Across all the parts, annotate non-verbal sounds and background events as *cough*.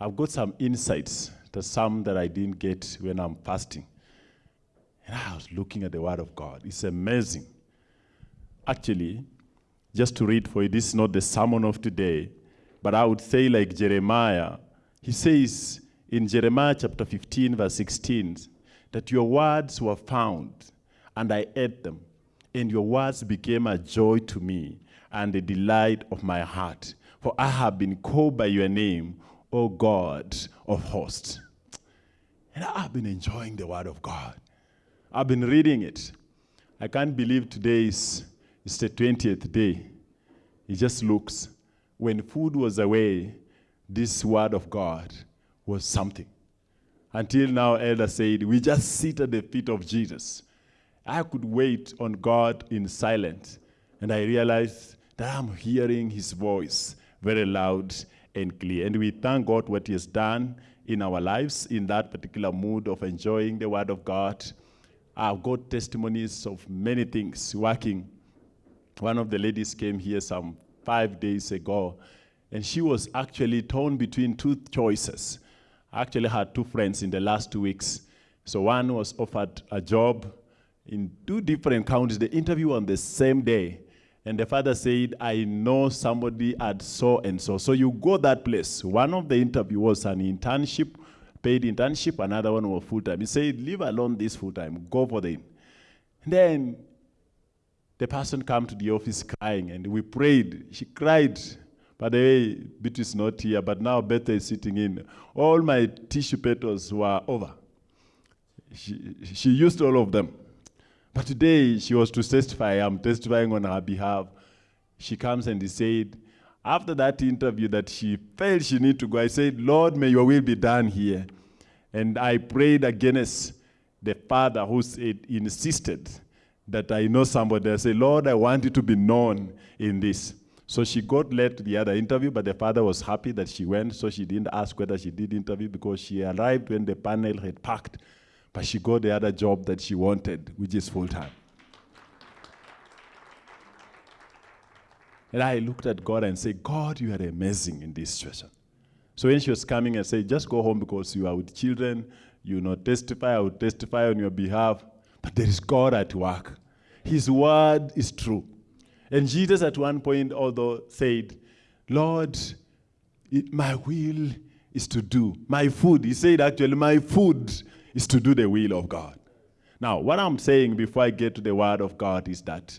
I've got some insights, to some that I didn't get when I'm fasting. And I was looking at the Word of God. It's amazing. Actually, just to read for you, this is not the sermon of today, but I would say, like Jeremiah, he says in Jeremiah chapter 15, verse 16, that your words were found, and I ate them, and your words became a joy to me and the delight of my heart. For I have been called by your name, O God of hosts. And I've been enjoying the word of God. I've been reading it. I can't believe today is, is the 20th day. It just looks. When food was away, this word of God was something. Until now, Elder said, we just sit at the feet of Jesus. I could wait on God in silence, and I realized that I'm hearing his voice very loud and clear. And we thank God what he has done in our lives in that particular mood of enjoying the word of God. I've got testimonies of many things working. One of the ladies came here some five days ago, and she was actually torn between two choices. I actually had two friends in the last two weeks. So one was offered a job in two different counties, the interview on the same day. And the father said, I know somebody at so and so. So you go that place. One of the interview was an internship, paid internship, another one was full time. He said, Leave alone this full time, go for the. And then the person came to the office crying, and we prayed. She cried. By the way, Betty is not here, but now Beth is sitting in. All my tissue petals were over. She, she used all of them. But today she was to testify. I'm testifying on her behalf. She comes and he said, after that interview that she felt she need to go, I said, Lord, may your will be done here. And I prayed against the father who said, insisted that I know somebody. I said, Lord, I want you to be known in this. So she got led to the other interview, but the father was happy that she went, so she didn't ask whether she did interview because she arrived when the panel had packed, but she got the other job that she wanted, which is full-time. And I looked at God and said, God, you are amazing in this situation. So when she was coming, I said, just go home because you are with children, you know, testify, I will testify on your behalf. But there is God at work. His word is true. And Jesus at one point although said, Lord, it, my will is to do. My food, he said actually, my food is to do the will of God. Now, what I'm saying before I get to the word of God is that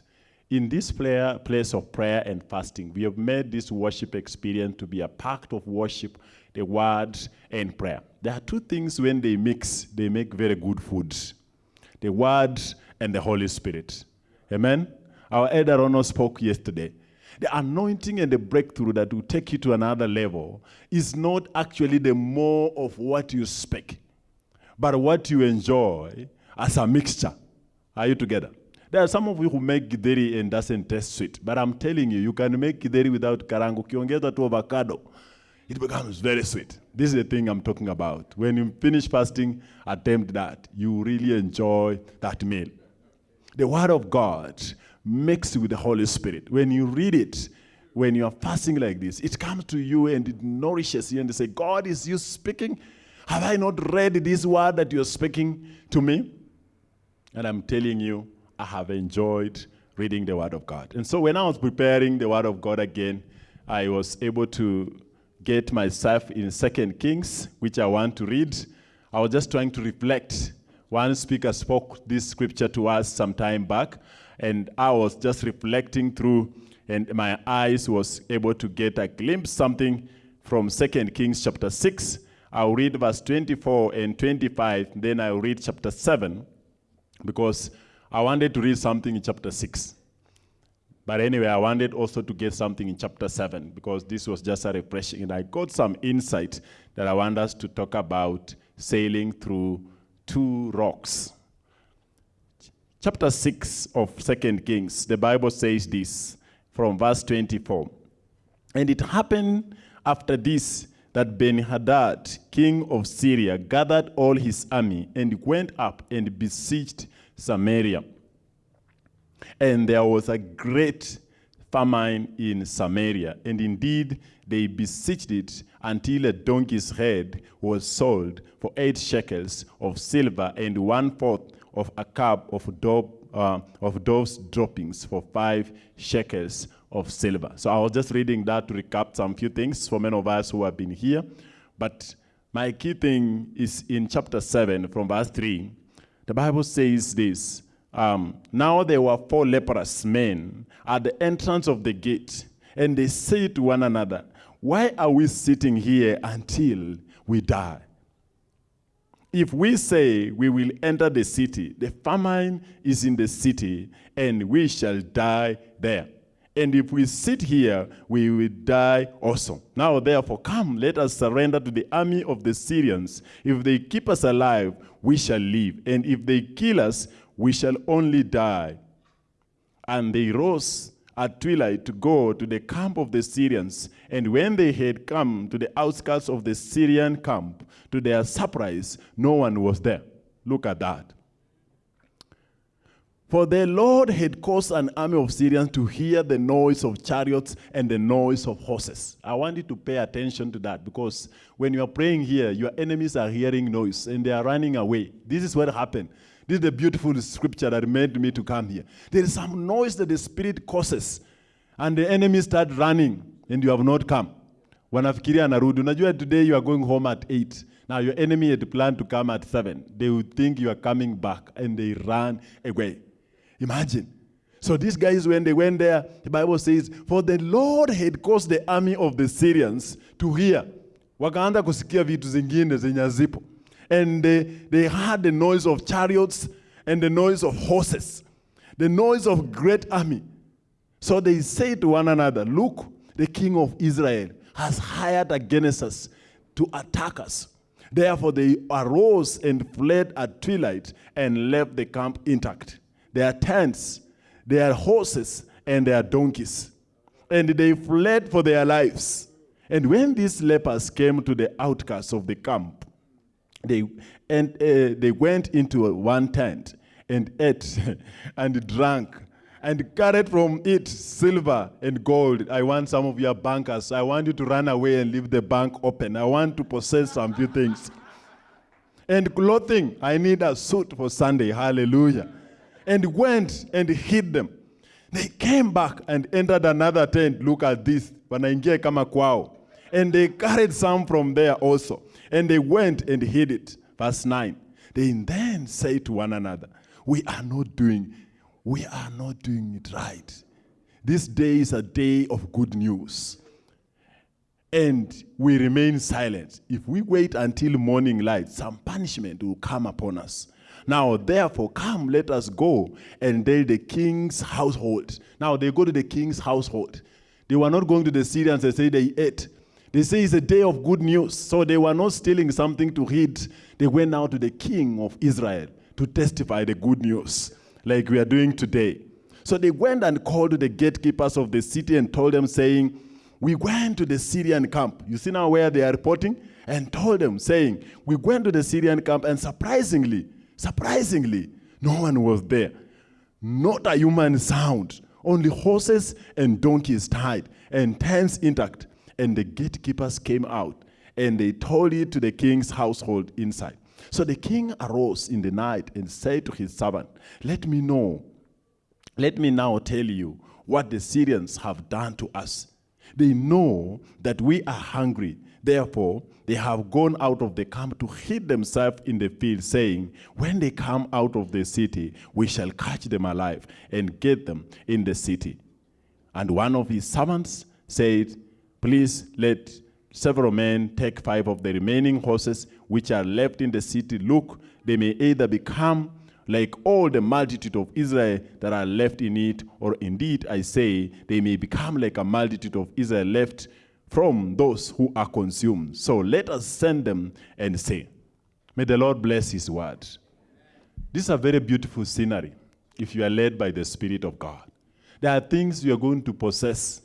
in this place of prayer and fasting, we have made this worship experience to be a pact of worship, the word and prayer. There are two things when they mix, they make very good food. The word and the Holy Spirit. Amen? Our elder Rono spoke yesterday. The anointing and the breakthrough that will take you to another level is not actually the more of what you speak, but what you enjoy as a mixture. Are you together? There are some of you who make githeri and doesn't taste sweet, but I'm telling you, you can make githeri without karango. Ukiongeza to avocado, it becomes very sweet. This is the thing I'm talking about. When you finish fasting, attempt that. You really enjoy that meal. The Word of God mixed with the Holy Spirit. When you read it, when you are fasting like this, it comes to you and it nourishes you and you say, God, is you speaking? Have I not read this word that you're speaking to me? And I'm telling you, I have enjoyed reading the word of God. And so when I was preparing the word of God again, I was able to get myself in Second Kings, which I want to read. I was just trying to reflect. One speaker spoke this scripture to us some time back, and I was just reflecting through, and my eyes was able to get a glimpse something from Second Kings chapter 6. I'll read verse 24 and 25, then I'll read chapter 7, because I wanted to read something in chapter 6. But anyway, I wanted also to get something in chapter 7 because this was just a refreshing. And I got some insight that I want us to talk about sailing through two rocks. Chapter 6 of Second Kings, the Bible says this from verse 24. And it happened after this that Ben-Hadad, king of Syria, gathered all his army and went up and besieged Samaria. And there was a great famine in Samaria, and indeed they besieged it until a donkey's head was sold for eight shekels of silver and one fourth of a cup of uh, of dove's droppings for five shekels of silver. So I was just reading that to recap some few things for many of us who have been here. But my key thing is in chapter 7 from verse 3. The Bible says this um, Now there were four leprous men at the entrance of the gate, and they said to one another, Why are we sitting here until we die? If we say we will enter the city, the famine is in the city, and we shall die there. And if we sit here, we will die also. Now, therefore, come, let us surrender to the army of the Syrians. If they keep us alive, we shall live. And if they kill us, we shall only die. And they rose at twilight to go to the camp of the Syrians. And when they had come to the outskirts of the Syrian camp, to their surprise, no one was there. Look at that. For the Lord had caused an army of Syrians to hear the noise of chariots and the noise of horses. I want you to pay attention to that because when you are praying here, your enemies are hearing noise and they are running away. This is what happened. This is the beautiful scripture that made me to come here. There is some noise that the Spirit causes, and the enemy start running, and you have not come. Wanafikiria anarudi. Unajua today you are going home at 8. Now your enemy had planned to come at 7. They would think you are coming back, and they run away. Imagine. So these guys, when they went there, the Bible says, For the Lord had caused the army of the Syrians to hear. Wakaanza kusikia vitu zingine zenye. And they, they heard the noise of chariots and the noise of horses, the noise of great army. So they say to one another, Look, the king of Israel has hired against us to attack us. Therefore they arose and fled at twilight and left the camp intact their tents, their horses, and their donkeys. And they fled for their lives. And when these lepers came to the outcasts of the camp, they, and, uh, they went into one tent and ate *laughs* and drank and carried from it silver and gold. I want some of your bankers. I want you to run away and leave the bank open. I want to possess some few things. And clothing, I need a suit for Sunday. Hallelujah and went and hid them. They came back and entered another tent. Look at this. Kama. And they carried some from there also. And they went and hid it. Verse 9. They then say to one another, We are not doing, we are not doing it right. This day is a day of good news. And we remain silent. If we wait until morning light, some punishment will come upon us. Now, therefore, come, let us go and tell the king's household. Now, they go to the king's household. They were not going to the Syrians and say they ate. They say it's a day of good news. So they were not stealing something to eat. They went now to the king of Israel to testify the good news, like we are doing today. So they went and called the gatekeepers of the city and told them, saying, We went to the Syrian camp. You see now where they are reporting? And told them, saying, We went to the Syrian camp, and surprisingly, Surprisingly, no one was there. Not a human sound. Only horses and donkeys tied and tents intact. And the gatekeepers came out and they told it to the king's household inside. So the king arose in the night and said to his servant, Let me know, let me now tell you what the Syrians have done to us. They know that we are hungry Therefore, they have gone out of the camp to hid themselves in the field, saying, When they come out of the city, we shall catch them alive and get them in the city. And one of his servants said, Please let several men take five of the remaining horses which are left in the city. Look, they may either become like all the multitude of Israel that are left in it, or indeed, I say, they may become like a multitude of Israel left from those who are consumed. So let us send them and say, May the Lord bless his word. This is a very beautiful scenery if you are led by the Spirit of God. There are things you are going to possess.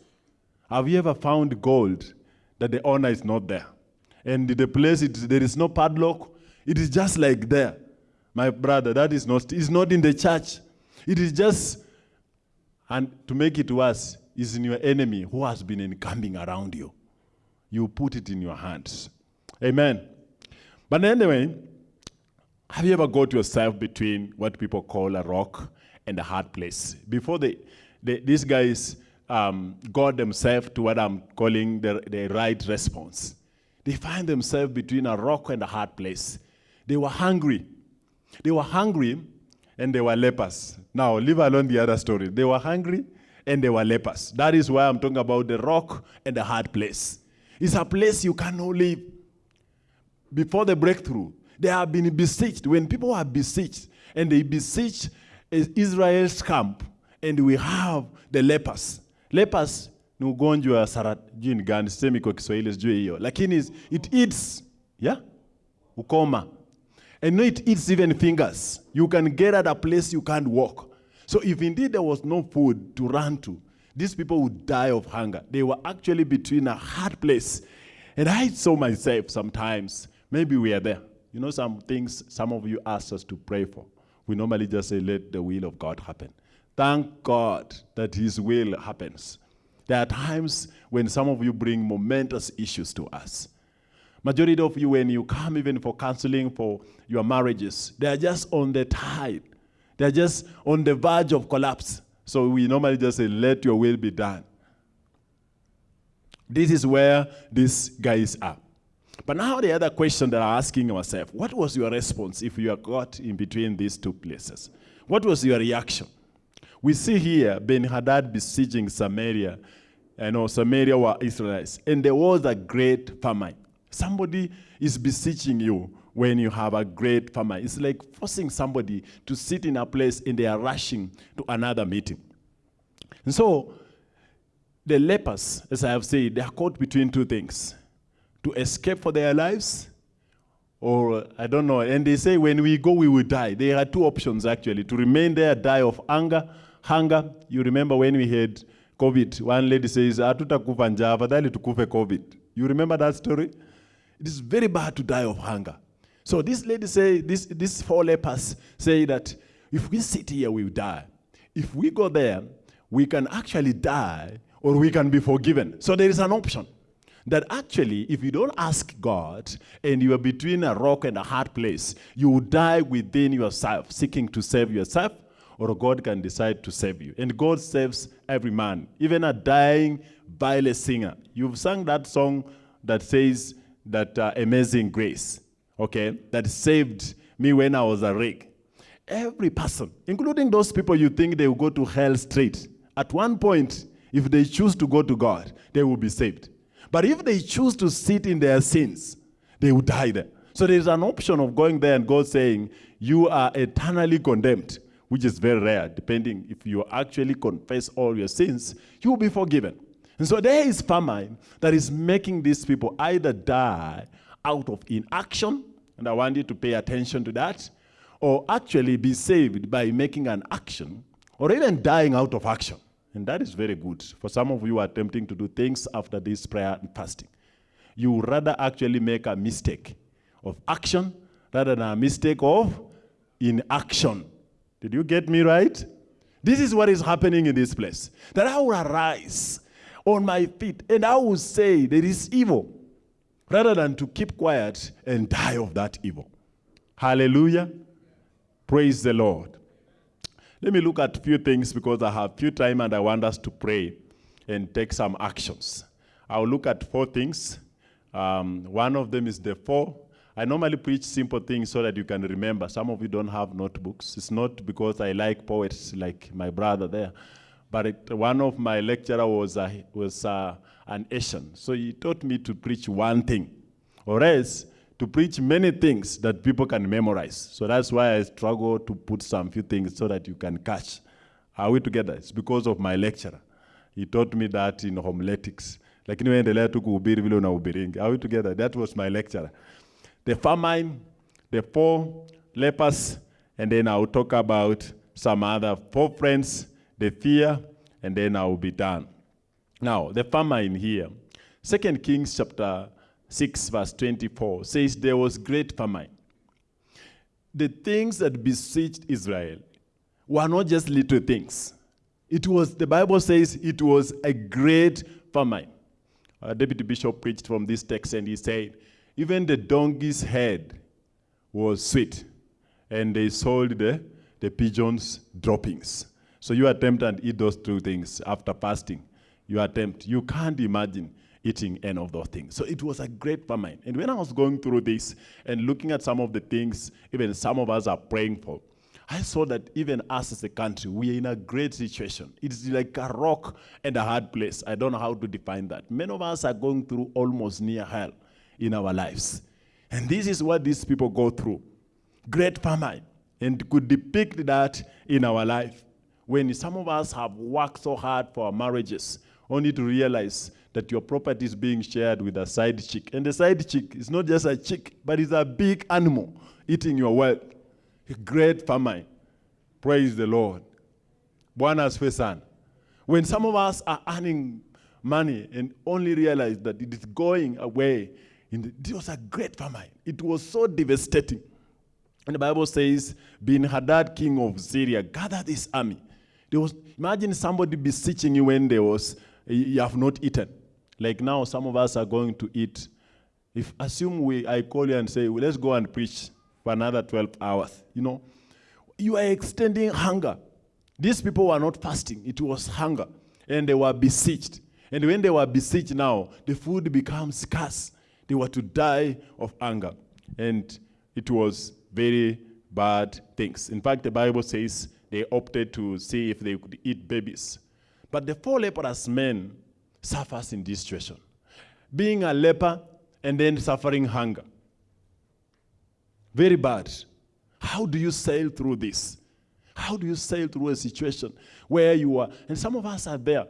Have you ever found gold that the owner is not there? And the place, it, there is no padlock. It is just like there. My brother, that is not, it's not in the church. It is just, and to make it worse, is in your enemy who has been encamping around you. You put it in your hands. Amen. But anyway, have you ever got yourself between what people call a rock and a hard place? Before they, they these guys um, got themselves to what I'm calling the, the right response, they find themselves between a rock and a hard place. They were hungry. They were hungry and they were lepers. Now, leave alone the other story. They were hungry and they were lepers. That is why I'm talking about the rock and the hard place. It's a place you cannot live. Before the breakthrough, they have been besieged. When people are besieged and they besiege Israel's camp, and we have the lepers. Lepers ni ugonjwa wa saratini gani? Sisemi kwa Kiswahili, sijui hiyo, lakini it eats yeah, ukoma and no, it eats even fingers. You can get at a place you can't walk. So if indeed there was no food to run to, these people would die of hunger. They were actually between a hard place. And I saw myself sometimes, maybe we are there. You know, some things some of you ask us to pray for. We normally just say, let the will of God happen. Thank God that His will happens. There are times when some of you bring momentous issues to us. Majority of you, when you come even for counseling for your marriages, they are just on the tide. They're just on the verge of collapse. So we normally just say, let your will be done. This is where these guys are. But now the other question that I'm asking ourselves, what was your response if you are caught in between these two places? What was your reaction? We see here Ben-Hadad besieging Samaria. I know Samaria were Israelites. And there was a great famine. Somebody is besieging you when you have a great farmer. It's like forcing somebody to sit in a place and they are rushing to another meeting. And so, the lepers, as I have said, they are caught between two things to escape for their lives, or I don't know. And they say, when we go, we will die. There are two options actually to remain there, die of hunger. Hunger, you remember when we had COVID, one lady says, Hatutakufa njaa, afadhali tukufe COVID. You remember that story? It is very bad to die of hunger. So this lady say, this, these four lepers say that if we sit here, we will die. If we go there, we can actually die or we can be forgiven. So there is an option that actually, if you don't ask God and you are between a rock and a hard place, you will die within yourself, seeking to save yourself, or God can decide to save you. And God saves every man, even a dying, vile singer. You've sung that song that says that uh, amazing grace, okay, that saved me when I was a wreck. Every person, including those people you think they will go to hell straight, at one point, if they choose to go to God, they will be saved. But if they choose to sit in their sins, they will die there. So there's an option of going there and God saying, you are eternally condemned, which is very rare, depending if you actually confess all your sins, you will be forgiven. And so there is famine that is making these people either die out of inaction, and I want you to pay attention to that, or actually be saved by making an action, or even dying out of action. And that is very good. For some of you are attempting to do things after this prayer and fasting. You would rather actually make a mistake of action rather than a mistake of inaction. Did you get me right? This is what is happening in this place. That I will arise on my feet and I will say there is evil rather than to keep quiet and die of that evil. Hallelujah. Praise the Lord. Let me look at a few things because I have few time and I want us to pray and take some actions. I'll look at four things. Um, one of them is the four. I normally preach simple things so that you can remember. Some of you don't have notebooks. It's not because I like poets like my brother there. But it, one of my lecturer was, uh, was uh, an Asian. So he taught me to preach one thing. Or else, to preach many things that people can memorize. So that's why I struggle to put some few things so that you can catch. Are we together? It's because of my lecturer. He taught me that in homiletics. Lakini endelea tu kuhubiri vile unahubiringi. Are we together? That was my lecturer. The famine, the four lepers, and then I'll talk about some other four friends, the fear, and then I'll be done. Now, the famine here. Second Kings chapter 6 verse 24 says there was great famine. The things that besieged Israel were not just little things. It was, the Bible says it was a great famine. uh, Deputy Bishop preached from this text and he said, even the donkey's head was sweet, and they sold the, the pigeons' droppings. So you attempt and eat those two things after fasting. You attempt. You can't imagine eating any of those things. So it was a great famine. And when I was going through this and looking at some of the things, even some of us are praying for, I saw that even us as a country, we are in a great situation. It's like a rock and a hard place. I don't know how to define that. Many of us are going through almost near hell in our lives. And this is what these people go through. Great famine. And could depict that in our life. When some of us have worked so hard for our marriages, only to realize that your property is being shared with a side chick. And the side chick is not just a chick, but it's a big animal eating your wealth a great famine. Praise the Lord. Asifiwe sana. When some of us are earning money and only realize that it is going away, in the, it was a great famine. It was so devastating. And the Bible says, Ben Hadad, king of Syria, gathered this army. There was, imagine somebody beseeching you when there was, you have not eaten. Like now, some of us are going to eat. If assume we, I call you and say, well, let's go and preach for another 12 hours. You know, you are extending hunger. These people were not fasting, it was hunger. And they were besieged. And when they were besieged now, the food becomes scarce. They were to die of hunger. And it was very bad things. In fact, the Bible says they opted to see if they could eat babies. But the four leprous men suffers in this situation. Being a leper and then suffering hunger. Very bad. How do you sail through this? How do you sail through a situation where you are? And some of us are there.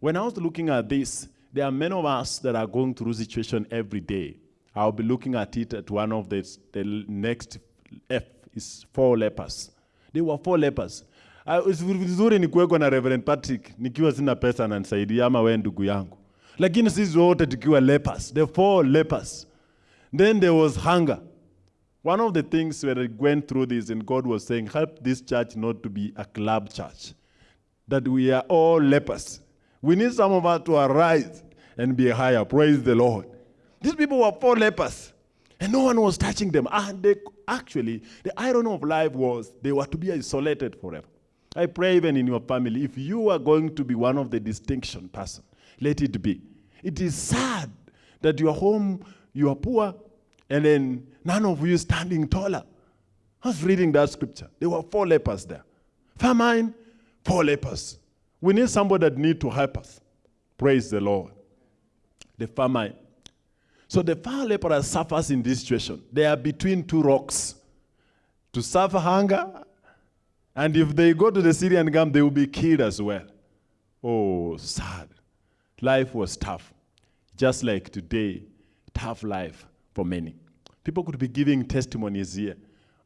When I was looking at this, there are many of us that are going through situation every day. I'll be looking at it at one of the, the next F is four lepers. They were four lepers. Uh, vizuri ni kuwekwa na Reverend Patrick nikiwa sina pesa ananisaidia ama wewe ndugu yangu, lakini sisi wote tukiwa lepers, the four lepers. Then there was hunger. One of the things when I went through this and God was saying, help this church not to be a club church, that we are all lepers. We need some of us to arise and be higher. Praise the Lord. These people were four lepers, and no one was touching them. And they, actually, the irony of life was they were to be isolated forever. I pray even in your family, if you are going to be one of the distinction person, let it be. It is sad that you are home, you are poor, and then none of you standing taller. I was reading that scripture. There were four lepers there. Famine, four lepers. We need somebody that need to help us. Praise the Lord. The famine. So the four lepers suffers in this situation. They are between two rocks. To suffer hunger, and if they go to the Syrian camp, they will be killed as well. Oh, sad. Life was tough. Just like today, tough life for many. People could be giving testimonies here,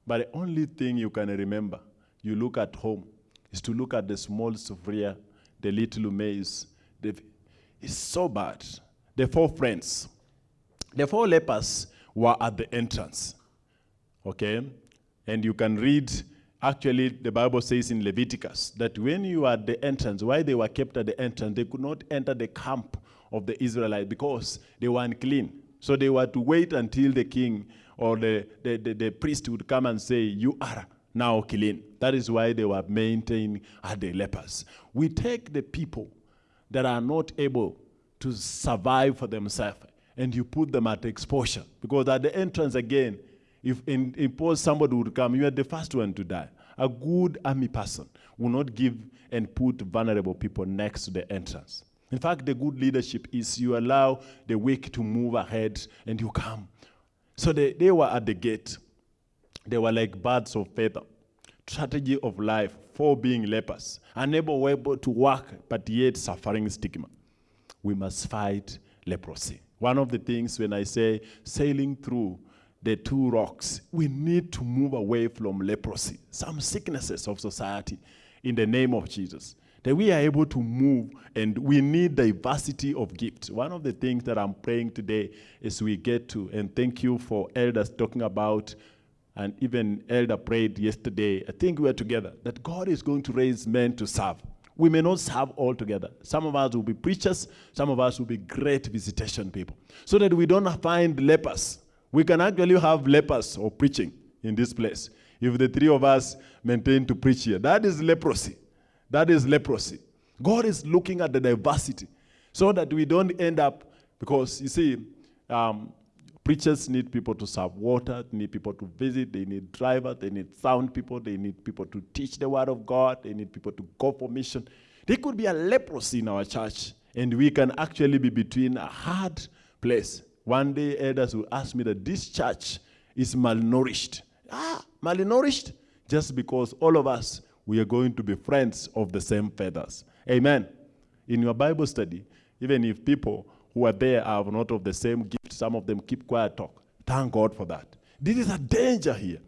but the only thing you can remember, you look at home, is to look at the small sufuria, the little maize. The, it's so bad. The four friends, the four lepers were at the entrance. Okay? And you can read, actually, the Bible says in Leviticus that when you are at the entrance, why they were kept at the entrance, they could not enter the camp of the Israelites because they were unclean. So they were to wait until the king or the, the, the, the priest would come and say, You are now clean. That is why they were maintained as the lepers. We take the people that are not able to survive for themselves and you put them at exposure. Because at the entrance again, if in, impose somebody would come, you are the first one to die. A good army person will not give and put vulnerable people next to the entrance. In fact, the good leadership is you allow the weak to move ahead and you come. So they, they were at the gate. They were like birds of feather. Strategy of life for being lepers, unable able to work, but yet suffering stigma. We must fight leprosy. One of the things when I say sailing through the two rocks, we need to move away from leprosy, some sicknesses of society, in the name of Jesus that we are able to move and we need diversity of gifts. One of the things that I'm praying today is we get to, and thank you for elders talking about, and even elder prayed yesterday, I think we are together, that God is going to raise men to serve. We may not serve all together. Some of us will be preachers, some of us will be great visitation people. So that we don't find lepers. We can actually have lepers or preaching in this place. If the three of us maintain to preach here, that is leprosy. That is leprosy. God is looking at the diversity so that we don't end up, because you see, um, preachers need people to serve water, they need people to visit, they need drivers, they need sound people, they need people to teach the word of God, they need people to go for mission. There could be a leprosy in our church, and we can actually be between a hard place. One day, elders will ask me that this church is malnourished. Ah, malnourished? Just because all of us, we are going to be friends of the same feathers. Amen. In your Bible study, even if people who are there are not of the same gift, some of them keep quiet talk. Thank God for that. This is a danger here.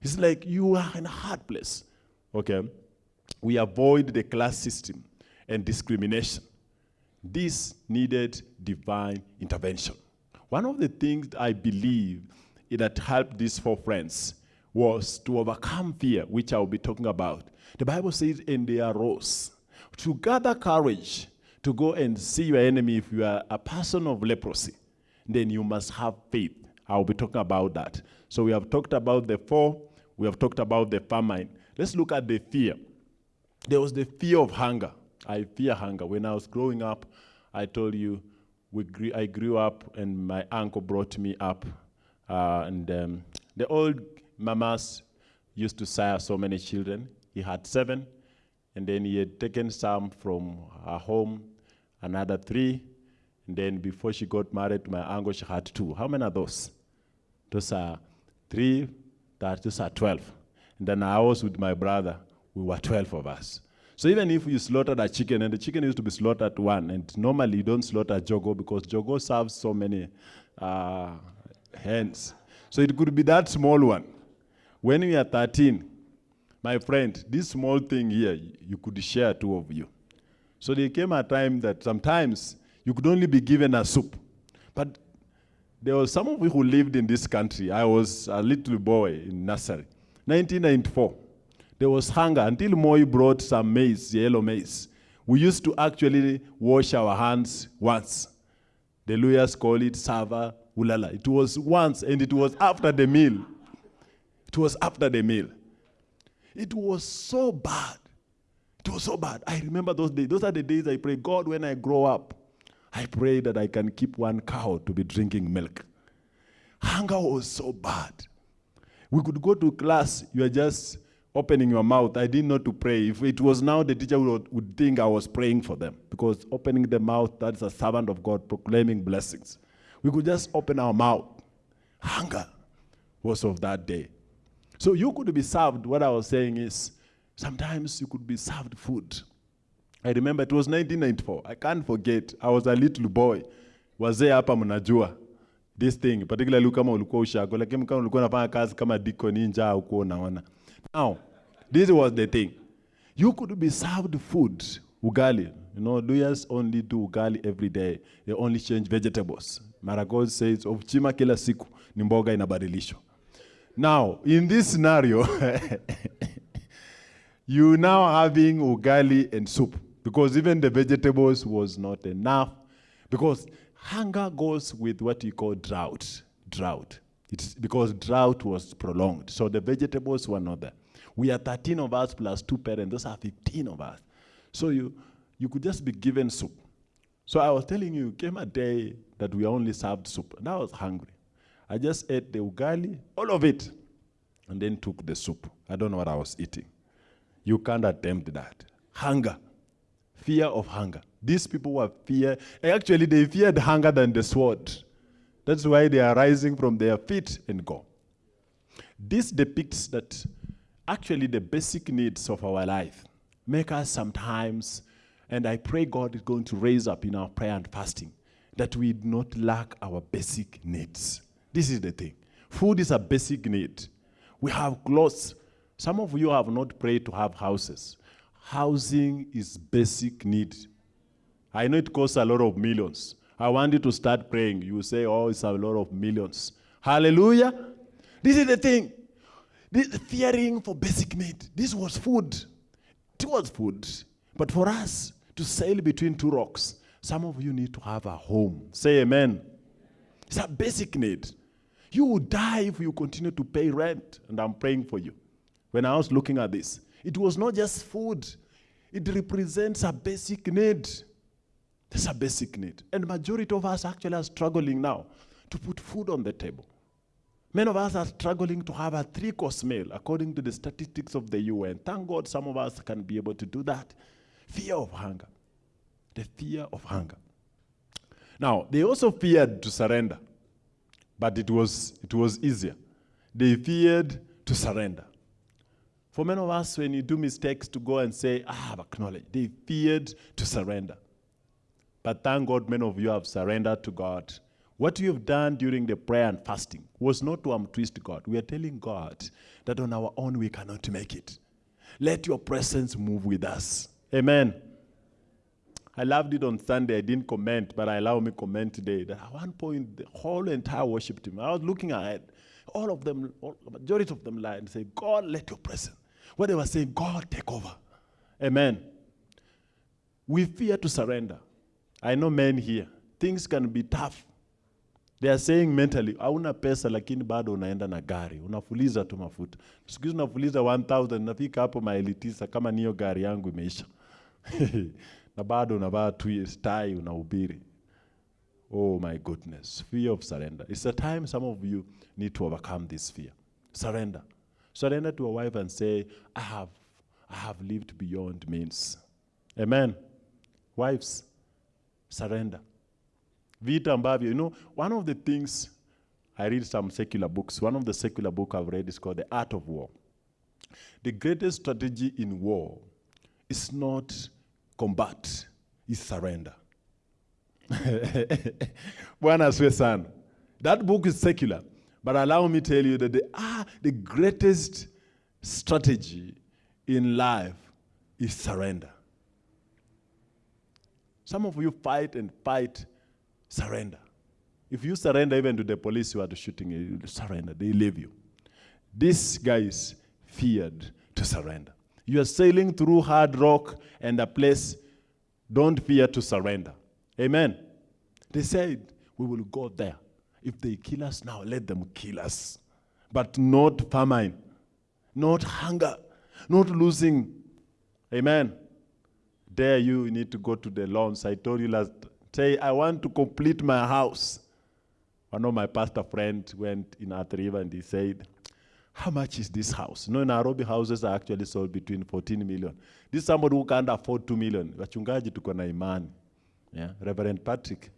It's like you are in a hard place. Okay? We avoid the class system and discrimination. This needed divine intervention. One of the things I believe that helped these four friends was to overcome fear, which I'll be talking about. The Bible says, and they arose to gather courage to go and see your enemy if you are a person of leprosy, then you must have faith. I'll be talking about that. So we have talked about the four, we have talked about the famine. Let's look at the fear. There was the fear of hunger. I fear hunger. When I was growing up, I told you, we I grew up and my uncle brought me up. Uh, and um, the old mamas used to sire so many children. He had seven, and then he had taken some from her home, another three, and then before she got married to my uncle, she had two. How many are those? Those are three, that, those are 12. And then I was with my brother, we were 12 of us. So even if you slaughtered a chicken, and the chicken used to be slaughtered one, and normally you don't slaughter jogo because jogo serves so many uh, hens. So it could be that small one. When we are 13, my friend, this small thing here, you could share two of you. So there came a time that sometimes you could only be given a soup. But there was some of you who lived in this country. I was a little boy in nursery. 1994, there was hunger until Moi brought some maize, yellow maize. We used to actually wash our hands once. The lawyers call it sava ulala. It was once and it was after the meal. It was after the meal. It was so bad. It was so bad. I remember those days. Those are the days I pray, God, when I grow up, I pray that I can keep one cow to be drinking milk. Hunger was so bad. We could go to class, you are just opening your mouth. I didn't know to pray. If it was now, the teacher would, would think I was praying for them because opening the mouth, that's a servant of God proclaiming blessings. We could just open our mouth. Hunger was of that day. So you could be served, what I was saying is, sometimes you could be served food. I remember it was 1994. I can't forget. I was a little boy. Was Wazee hapa mnajua this thing, particularly kama ulikuwa ushago, lakini kama ulikuwa unafanya kazi kama deacon nje au kuwa unaona. Now, this was the thing. You could be served food, ugali. You know, lawyers only do ugali every day. They only change vegetables. Maragos says, of chima kila siku ni mboga inabadilishwa. Now, in this scenario, *laughs* you now having ugali and soup because even the vegetables was not enough because hunger goes with what you call drought. Drought. It's because drought was prolonged. So the vegetables were not there. We are 13 of us plus two parents. Those are 15 of us. So you, you could just be given soup. So I was telling you, came a day that we only served soup, and I was hungry. I just ate the ugali, all of it, and then took the soup. I don't know what I was eating. You can't attempt that. Hunger, fear of hunger. These people were fear. Actually, they feared hunger than the sword. That's why they are rising from their feet and go. This depicts that actually the basic needs of our life make us sometimes, and I pray God is going to raise up in our prayer and fasting, that we do not lack our basic needs. This is the thing. Food is a basic need. We have clothes. Some of you have not prayed to have houses. Housing is basic need. I know it costs a lot of millions. I want you to start praying. You say, oh, it's a lot of millions. Hallelujah. This is the thing. This fearing for basic need. This was food. It was food. But for us to sail between two rocks, some of you need to have a home. Say amen. It's a basic need. You will die if you continue to pay rent, and I'm praying for you. When I was looking at this, it was not just food, it represents a basic need. That's a basic need. And majority of us actually are struggling now to put food on the table. Many of us are struggling to have a three-course meal according to the statistics of the UN. Thank God some of us can be able to do that. Fear of hunger. The fear of hunger. Now, they also feared to surrender, but it was, it was easier. They feared to surrender. For many of us, when you do mistakes, to go and say, I have acknowledged, they feared to surrender. But thank God, many of you have surrendered to God. What you have done during the prayer and fasting was not to untwist God. We are telling God that on our own we cannot make it. Let your presence move with us. Amen. I loved it on Sunday. I didn't comment, but I allow me comment today. That at one point, the whole entire worship team, I was looking ahead. All of them, all, majority of them lied and say, God, let your presence. What they were saying, God, take over. Amen. We fear to surrender. I know men here. Things can be tough. They are saying mentally, hauna pesa lakini bado unaenda na gari, unafuliza tu mafuta. Siku hizi unafuliza 1000 nafika hapo maili tisa kama niyo gari yangu imeisha. *laughs* na bado unavaa tu tai unahubiri. Oh my goodness, fear of surrender. It's a time some of you need to overcome this fear. Surrender. Surrender to a wife and say, I have, I have lived beyond means. Amen. Wives, surrender. Vita ambavyo, you know, one of the things, I read some secular books. One of the secular book I've read is called The Art of War. The greatest strategy in war is not combat, is surrender. *laughs* That book is secular, but allow me tell you that the, ah, the greatest strategy in life is surrender. Some of you fight and fight, surrender. If you surrender even to the police who are shooting you, surrender, they leave you. These guys feared to surrender. You are sailing through hard rock and a place, don't fear to surrender. Amen. They said, We will go there. If they kill us now, let them kill us. But not famine, not hunger, not losing. Amen. There you need to go to the loans. I told you last, say, I want to complete my house. One of my pastor friends went in Athi River and he said, how much is this house? No, Nairobi houses are actually sold between 14 million. This is somebody who can't afford 2 million. Wachungaji tuko na imani. Yeah. Reverend Patrick,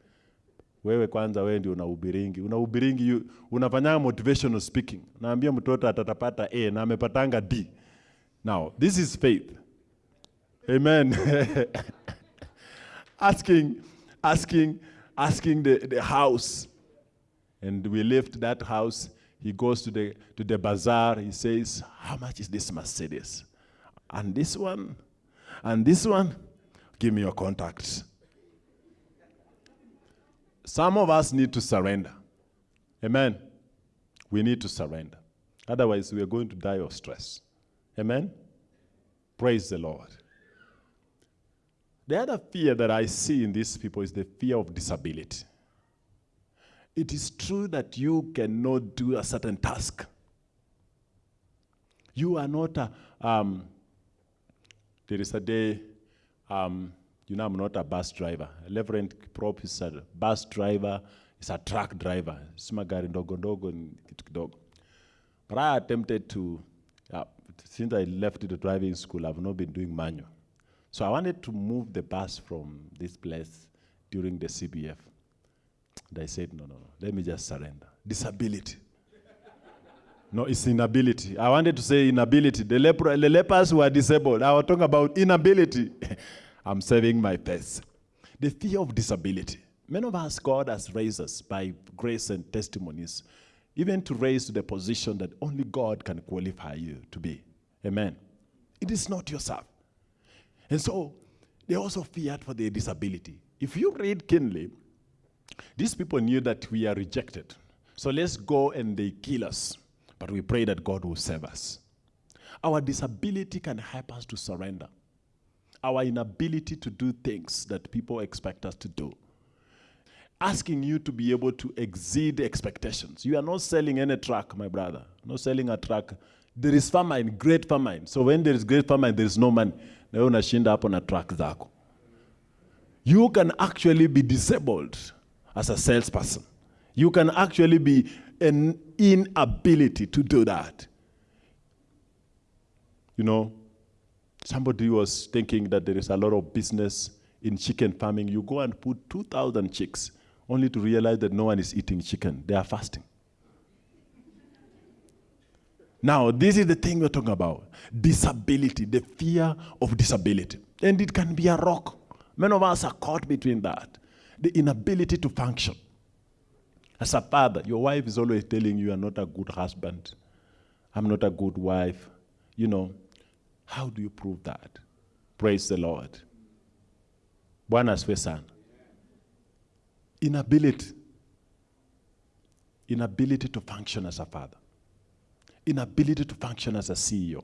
wewe kwanza wewe ndio unahubiringi. Unahubiringi, you- unafanyanga motivational speaking. Naambia mtoto atatapata A na amepatanga D. Now, this is faith. Amen. *laughs* asking, asking, asking the, the house. And we left that house. He goes to the, to the bazaar. He says, How much is this Mercedes? And this one? And this one? Give me your contacts. Some of us need to surrender. Amen. We need to surrender. Otherwise, we are going to die of stress. Amen. Praise the Lord. The other fear that I see in these people is the fear of disability. It is true that you cannot do a certain task. You are not a, um, there is a day, um, you know, I'm not a bus driver. Reverend Prop is a bus driver, is a truck driver. Si magari ndogo ndogo kidogo. But I attempted to, uh, since I left the driving school, I've not been doing manual. So I wanted to move the bus from this place during the CBF. And I said, no, no, no, let me just surrender. Disability. no, it's inability. I wanted to say inability. The, leper, the lepers who are disabled. I was talking about inability. *laughs* I'm saving my face. The fear of disability. Many of us, God has raised us by grace and testimonies, even to raise to the position that only God can qualify you to be. Amen. It is not yourself. And so they also feared for their disability. If you read keenly, these people knew that we are rejected. So let's go and they kill us. But we pray that God will save us. Our disability can help us to surrender. our inability to do things that people expect us to do. Asking you to be able to exceed expectations. You are not selling any truck, my brother. Not selling a truck. There is famine, great famine. So when there is great famine, there is no money. Unashinda hapo na zako. You can actually be disabled as a salesperson. You can actually be an inability to do that. You know, somebody was thinking that there is a lot of business in chicken farming. You go and put 2,000 chicks only to realize that no one is eating chicken. They are fasting. Now, this is the thing we're talking about disability, the fear of disability. And it can be a rock. Many of us are caught between that the inability to function. As a father, your wife is always telling you, you're not a good husband. I'm not a good wife. You know, how do you prove that? Praise the Lord. Bwana asifiwe. Inability. Inability to function as a father. Inability to function as a CEO.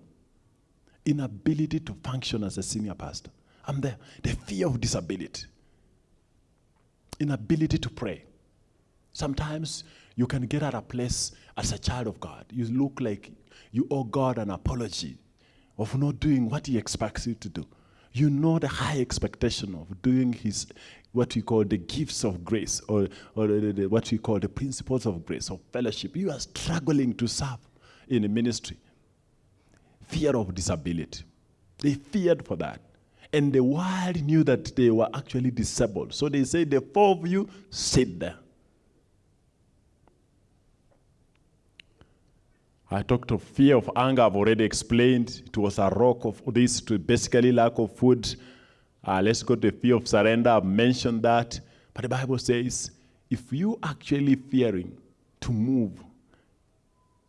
Inability to function as a senior pastor. I'm there. The fear of disability. Inability to pray. Sometimes you can get at a place as a child of God. You look like you owe God an apology of not doing what He expects you to do. You know the high expectation of doing His what we call the gifts of grace or, or the, the- what we call the principles of grace or fellowship. You are struggling to serve in the ministry. Fear of disability. They feared for that. And the world knew that they were actually disabled. So they said, the four of you sit there. I talked of fear of anger. I've already explained. It was a rock of this to basically lack of food. Uh, let's go to the fear of surrender. I've mentioned that. But the Bible says, if you actually fearing to move,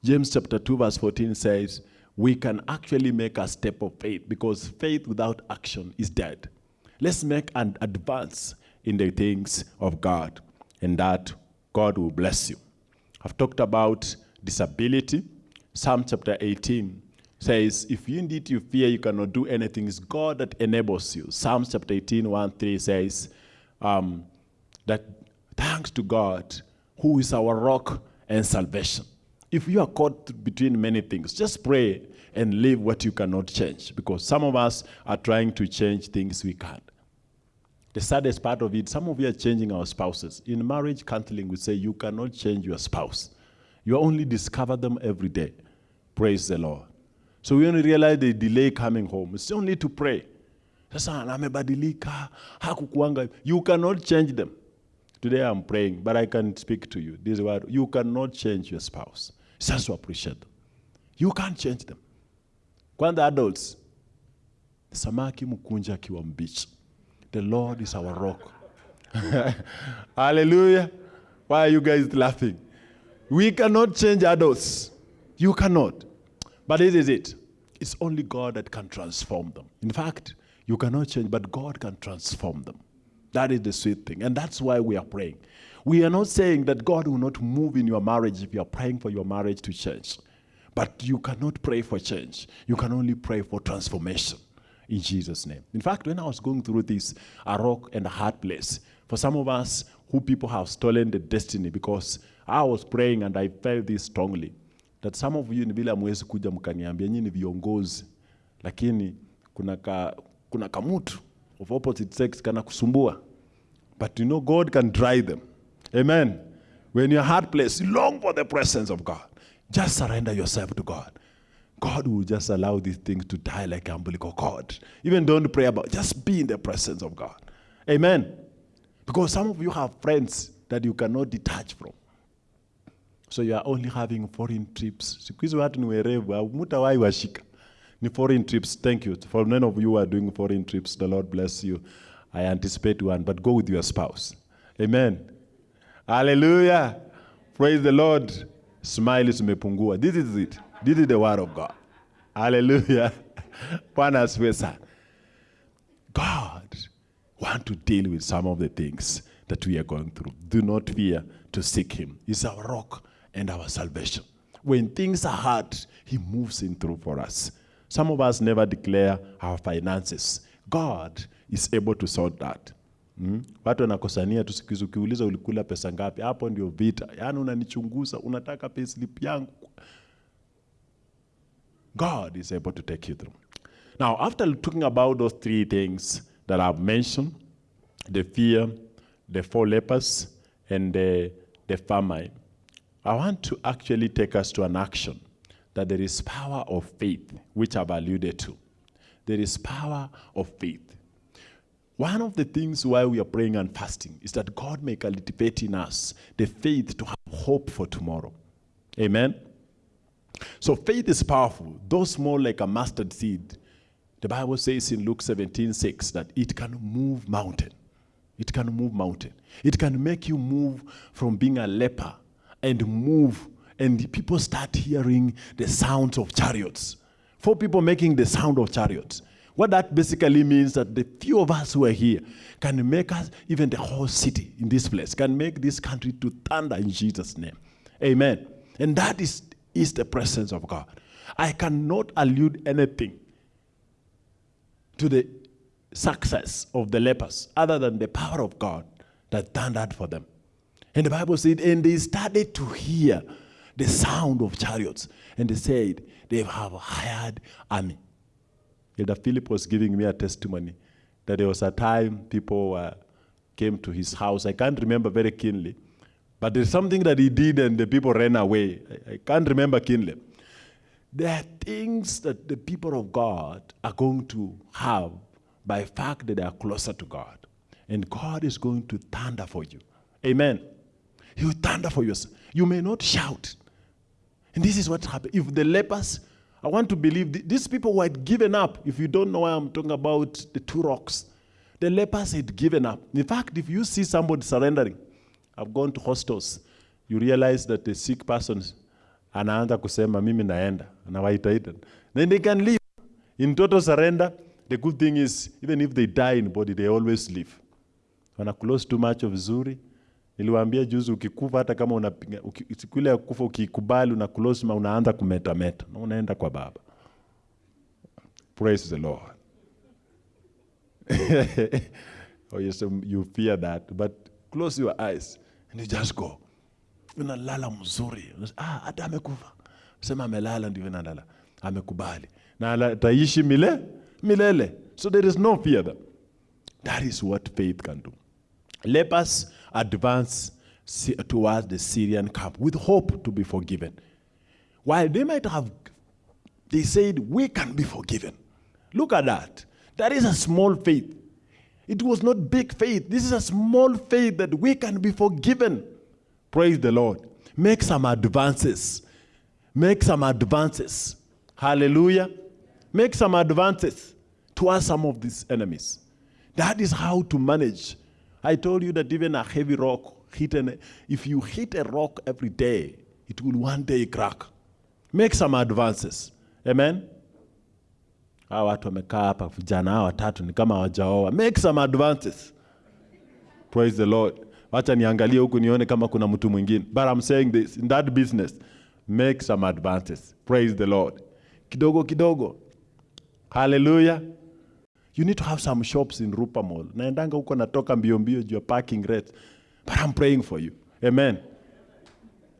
James chapter 2, verse 14 says, we can actually make a step of faith because faith without action is dead. Let's make an advance in the things of God, and that God will bless you. I've talked about disability. Psalm chapter 18 says, If you indeed you fear you cannot do anything, it's God that enables you. Psalms chapter 18, 1 3 says, um, that thanks to God, who is our rock and salvation. If you are caught between many things, just pray and live what you cannot change because some of us are trying to change things we can't. The saddest part of it, some of you are changing our spouses. In marriage counseling, we say you cannot change your spouse. You only discover them every day. Praise the Lord. So we only realize the delay coming home. It's only to pray. You cannot change them. Today I'm praying, but I can speak to you. This word, you cannot change your spouse. Just to appreciate them. You can't change them. Kwanza adults, samaki mkunja akiwa mbichi. The Lord is our rock. *laughs* Hallelujah. Why are you guys laughing? We cannot change adults. You cannot. But this is it. It's only God that can transform them. In fact, you cannot change, but God can transform them. That is the sweet thing. And that's why we are praying. We are not saying that God will not move in your marriage if you are praying for your marriage to change. But you cannot pray for change. You can only pray for transformation in Jesus' name. In fact, when I was going through this, a rock and a hard place, for some of us who people have stolen the destiny because I was praying and I felt this strongly that some of you ni vile hamwezi kuja mkaniambia nyinyi viongozi, lakini kuna ka, kuna kamutu of opposite sex kana kusumbua. But you know God can dry them. Amen. When you're hard place, long for the presence of God. Just surrender yourself to God. God will just allow these things to die like umbilical cord. Even don't pray about just be in the presence of God. Amen. Because some of you have friends that you cannot detach from. So you are only having foreign trips. Ni foreign trips. Thank you. For none of you who are doing foreign trips, the Lord bless you. I anticipate one, but go with your spouse. Amen. Hallelujah. Praise the Lord. Smile zimepungua. This is it. This is the word of God. Hallelujah. *laughs* Bwana asifiwe. God want to deal with some of the things that we are going through. Do not fear to seek him. He's our rock and our salvation. When things are hard, he moves in through for us. Some of us never declare our finances. God is able to sort that. Mm? Watu wanakosania tu siku ukiuliza ulikula pesa ngapi, hapo ndio vita. Yaani unanichunguza, unataka payslip yangu. God is able to take you through. Now, after talking about those three things that I've mentioned, the fear, the four lepers, and the, the famine, I want to actually take us to an action that there is power of faith, which I've alluded to. There is power of faith. One of the things why we are praying and fasting is that God may cultivate in us the faith to have hope for tomorrow. Amen. So faith is powerful, though small like a mustard seed. The Bible says in Luke 17, 6 that it can move mountain. It can move mountain. It can make you move from being a leper and move, and people start hearing the sounds of chariots. Four people making the sound of chariots. What that basically means that the few of us who are here can make us, even the whole city in this place, can make this country to thunder in Jesus' name. Amen. And that is, is the presence of God. I cannot allude anything to the success of the lepers other than the power of God that thundered for them. And the Bible said, and they started to hear the sound of chariots. And they said, they have hired army. Elder Philip was giving me a testimony that there was a time people came to his house. I can't remember very keenly, but there's something that he did and the people ran away. I, I can't remember keenly. There are things that the people of God are going to have by fact that they are closer to God. And God is going to thunder for you. Amen. He will thunder for you. You may not shout. And this is what happened. If the lepers, I want to believe th- these people had given up. If you don't know why I'm talking about the two rocks, the lepers had given up. In fact, if you see somebody surrendering, I've gone to hostels, you realize that the sick person anaanza kusema mimi naenda, anawaitaita. Then they can leave. In total surrender, the good thing is even if they die in body, they always live. When Wana close too much vizuri. Niliwaambia juzi ukikufa hata kama unapiga siku ile ya kufa ukikubali una close ma unaanza kumetameta na unaenda kwa baba. Praise the Lord. *laughs* oh yes, you fear that, but close your eyes and you just go. Unalala mzuri. Ah, hata amekufa. Sema amelala ndivyo nalala. Amekubali. Na ataishi mile milele. So there is no fear there. That is what faith can do. Lepers advance towards the Syrian camp with hope to be forgiven. While they might have, they said, we can be forgiven. Look at that. That is a small faith. It was not big faith. This is a small faith that we can be forgiven. Praise the Lord. Make some advances. Make some advances. Hallelujah. Make some advances towards some of these enemies. That is how to manage. I told you that even a heavy rock, hit an, if you hit a rock every day, it will one day crack. Make some advances. Amen. Hawa watu wamekaa hapa vijana hawa watatu ni kama hawajaoa. Make some advances. Praise the Lord. Wacha niangalie huku nione kama kuna mtu mwingine. But I'm saying this, in that business, make some advances. Praise the Lord. Kidogo kidogo. Hallelujah. You need to have some shops in Rupa Mall. Naendanga huko natoka mbio mbio juu ya parking rates. But I'm praying for you. Amen.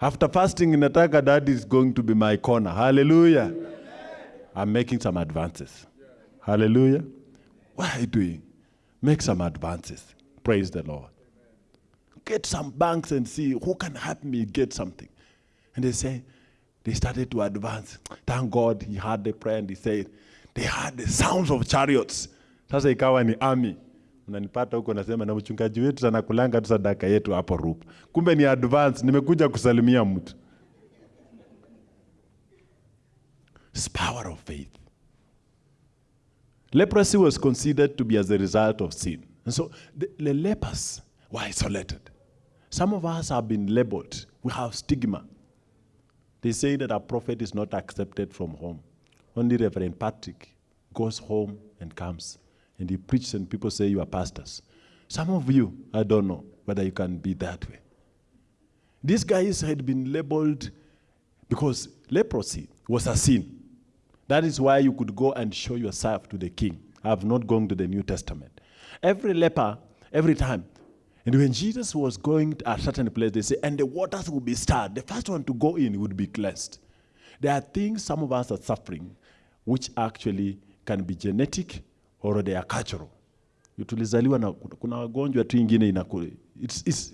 After fasting in nataka that is going to be my corner. Hallelujah. I'm making some advances. Hallelujah. What are you doing? Make some advances. Praise the Lord. Get some banks and see who can help me get something. And they say, they started to advance. Thank God he heard the prayer and he said, they heard the sounds of chariots. Sasa ikawa ni ami, Unanipata huko nasema na mchungaji wetu anakulanga tu sadaka yetu hapo Rupa. Kumbe ni advance, nimekuja kusalimia mtu. It's power of faith. Leprosy was considered to be as a result of sin. And so the, the lepers were isolated. Some of us have been labeled. We have stigma. They say that a prophet is not accepted from home. Only Reverend Patrick goes home and comes. And he preaches, and people say you are pastors. Some of you, I don't know whether you can be that way. These guys had been labeled because leprosy was a sin. That is why you could go and show yourself to the king I've not gone to the New Testament. Every leper, every time. And when Jesus was going to a certain place, they say, and the waters will be stirred. The first one to go in would be cleansed. There are things some of us are suffering which actually can be genetic or they are cultural. Tulizaliwa na kuna wagonjwa tu ingine inaku, it's, it's,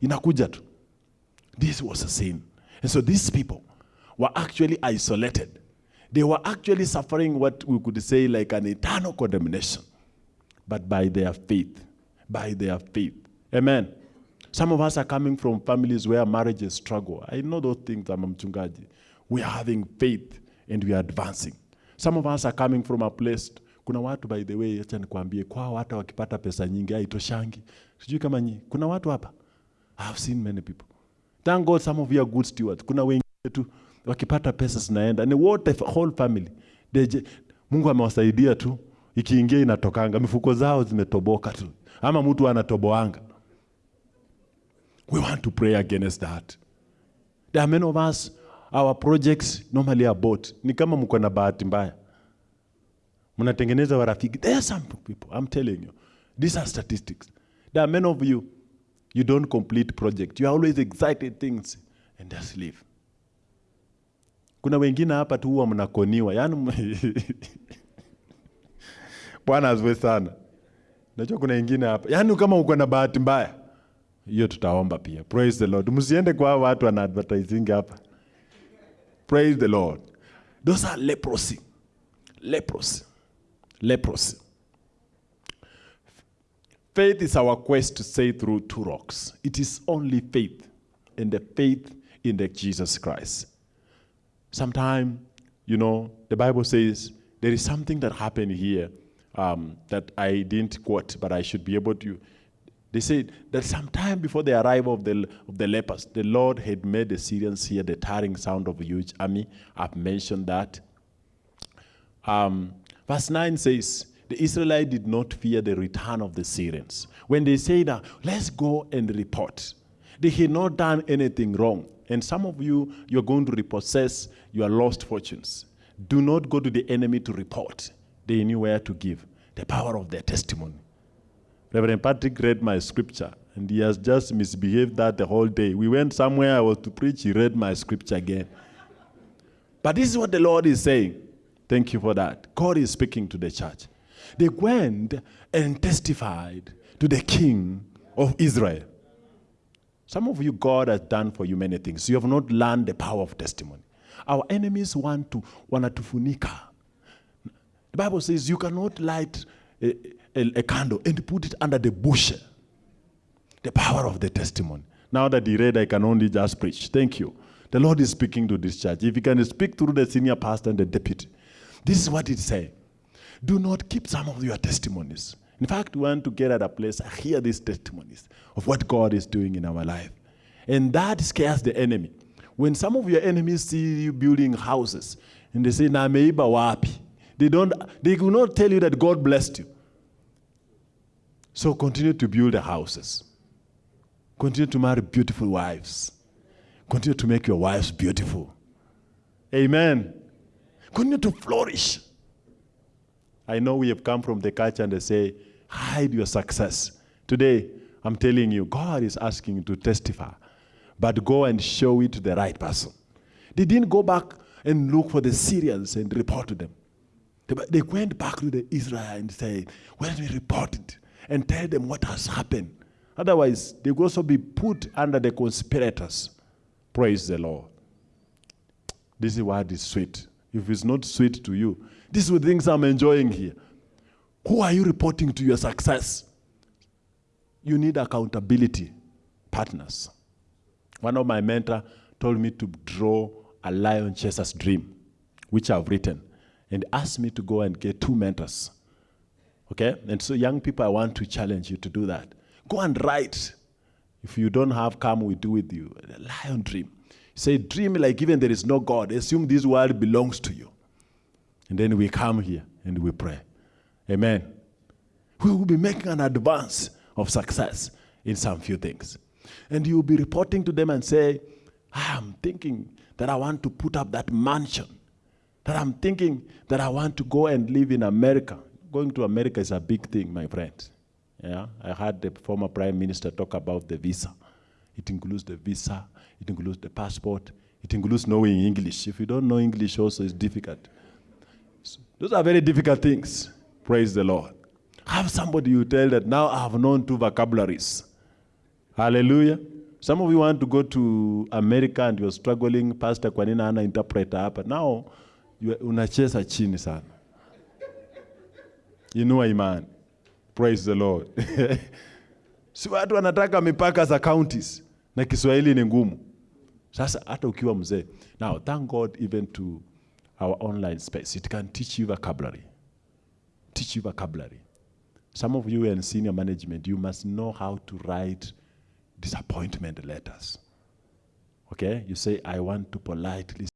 inakuja tu. This was a sin. And so these people were actually isolated. They were actually suffering what we could say like an eternal condemnation. But by their faith, by their faith. Amen. Some of us are coming from families where marriages struggle. I know those things, I'm. We are having faith and we are advancing. Some of us are coming from a place, kuna watu by the way, acha nikwambie, kwao hata wakipata pesa nyingi haitoshangi. Sijui kama nyi, kuna watu hapa. I have seen many people. Thank God some of you are good stewards. Kuna wengine tu wakipata pesa zinaenda. Ni wote whole family. Deje, Mungu amewasaidia tu. Ikiingia inatokanga. Mifuko zao zimetoboka tu. Ama mtu anatoboanga. We want to pray against that. There are many of us, our projects normally are bought. Ni kama mko na bahati mbaya. Mnatengeneza warafiki. There are some people, I'm telling you. These are statistics. There are many of you, you don't complete project. You are always excited things and just leave. Kuna wengine hapa tu huwa mnakoniwa. Yaani *laughs* Bwana azwe sana. Najua kuna wengine hapa. Yaani kama uko na bahati mbaya. Hiyo tutaomba pia. Praise the Lord. Msiende kwa watu wana advertising hapa. Praise the Lord. Those are leprosy. Leprosy. Leprosy. Faith is our quest to say through two rocks. It is only faith, and the faith in the Jesus Christ. Sometime, you know, the Bible says there is something that happened here um, that I didn't quote, but I should be able to. They said that sometime before the arrival of the, of the lepers, the Lord had made the Syrians hear the tearing sound of a huge army. I've mentioned that. Um, verse 9 says, the Israelites did not fear the return of the Syrians. When they say that, let's go and report, they had not done anything wrong. And some of you, you're going to repossess your lost fortunes. Do not go to the enemy to report. They knew where to give the power of their testimony. Reverend Patrick read my scripture, and he has just misbehaved that the whole day. We went somewhere, I was to preach, he read my scripture again. But this is what the Lord is saying. Thank you for that. God is speaking to the church. They went and testified to the king of Israel. Some of you, God has done for you many things. You have not learned the power of testimony. Our enemies want to wanatufunika. The Bible says you cannot light a, a, a candle and put it under the bushel. The power of the testimony. Now that he read, I can only just preach. Thank you. The Lord is speaking to this church. If he can speak through the senior pastor and the deputy, this is what it says. Do not keep some of your testimonies. In fact, we want to get at a place, I hear these testimonies of what God is doing in our life. And that scares the enemy. When some of your enemies see you building houses and they say, na meiba wapi, they, don't, they will not tell you that God blessed you. So continue to build the houses. Continue to marry beautiful wives. Continue to make your wives beautiful. Amen. Continue to flourish. I know we have come from the culture and they say, hide your success. Today, I'm telling you, God is asking you to testify, but go and show it to the right person. They didn't go back and look for the Syrians and report to them. They- went back to the Israel and said, don't we report it and tell them what has happened? Otherwise, they will also be put under the conspirators. Praise the Lord. This is what is sweet. If it's not sweet to you, these are the things I'm enjoying here. Who are you reporting to your success? You need accountability partners. One of my mentor told me to draw a lion chaser's dream, which I've written, and asked me to go and get two mentors. Okay? And so, young people, I want to challenge you to do that. Go and write. If you don't have, come, we do with you. A lion dream. Say, dream like even there is no God. Assume this world belongs to you. And then we come here and we pray. Amen. We will be making an advance of success in some few things. And you will be reporting to them and say, ah, I'm thinking that I want to put up that mansion. That I'm thinking that I want to go and live in America. going to America is a big thing, my friend. Yeah, I heard the former prime minister talk about the visa. It includes the visa, it includes the passport, it includes knowing English. If you don't know English also, it's difficult. So those are very difficult things. Praise the Lord. Have somebody you tell that now I have known two vocabularies. Hallelujah. Some of you want to go to America and you're struggling, Pastor, kwa nini interpreter hapa? Now, you- unacheza chini sana. Inua imani. Praise the Lord. *laughs* si watu wanataka mipaka za counties na Kiswahili ni ngumu. Sasa hata ukiwa mzee. Now, thank God even to our online space. It can teach you vocabulary. Teach you vocabulary. Some of you in senior management, you must know how to write disappointment letters. Okay? You say, I want to politely